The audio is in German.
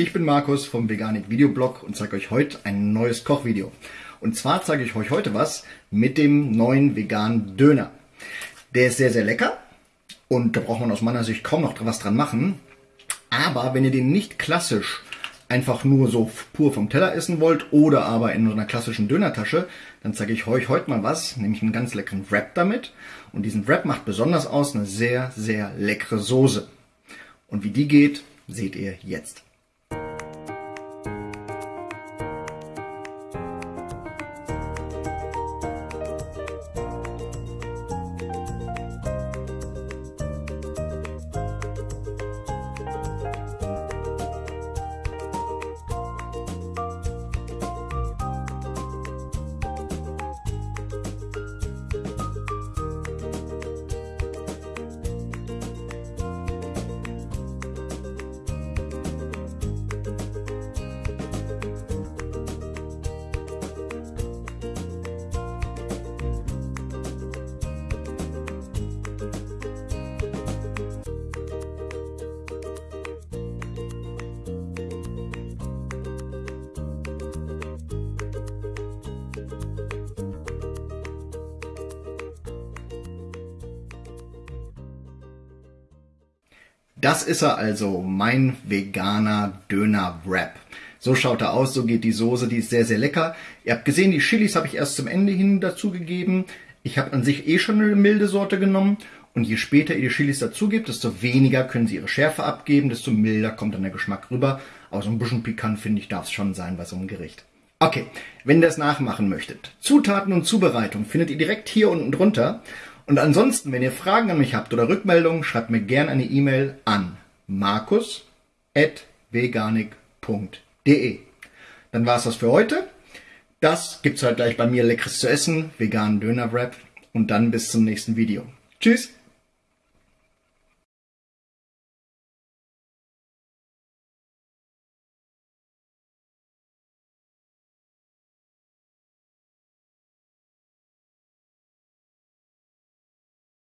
Ich bin Markus vom Veganik Videoblog und zeige euch heute ein neues Kochvideo. Und zwar zeige ich euch heute was mit dem neuen veganen Döner. Der ist sehr, sehr lecker und da braucht man aus meiner Sicht kaum noch was dran machen. Aber wenn ihr den nicht klassisch einfach nur so pur vom Teller essen wollt oder aber in so einer klassischen Dönertasche, dann zeige ich euch heute mal was, nämlich einen ganz leckeren Wrap damit. Und diesen Wrap macht besonders aus eine sehr, sehr leckere Soße. Und wie die geht, seht ihr jetzt. Das ist er also, mein veganer Döner-Wrap. So schaut er aus, so geht die Soße, die ist sehr, sehr lecker. Ihr habt gesehen, die Chilis habe ich erst zum Ende hin dazugegeben. Ich habe an sich eh schon eine milde Sorte genommen. Und je später ihr die Chilis dazugebt, desto weniger können sie ihre Schärfe abgeben, desto milder kommt dann der Geschmack rüber. Aber so ein bisschen pikant, finde ich, darf es schon sein bei so einem Gericht. Okay, wenn ihr das nachmachen möchtet, Zutaten und Zubereitung findet ihr direkt hier unten drunter. Und ansonsten, wenn ihr Fragen an mich habt oder Rückmeldungen, schreibt mir gerne eine E-Mail an markus.veganik.de. Dann war es das für heute. Das gibt's halt gleich bei mir leckeres zu essen, veganen Döner-Wrap und dann bis zum nächsten Video. Tschüss!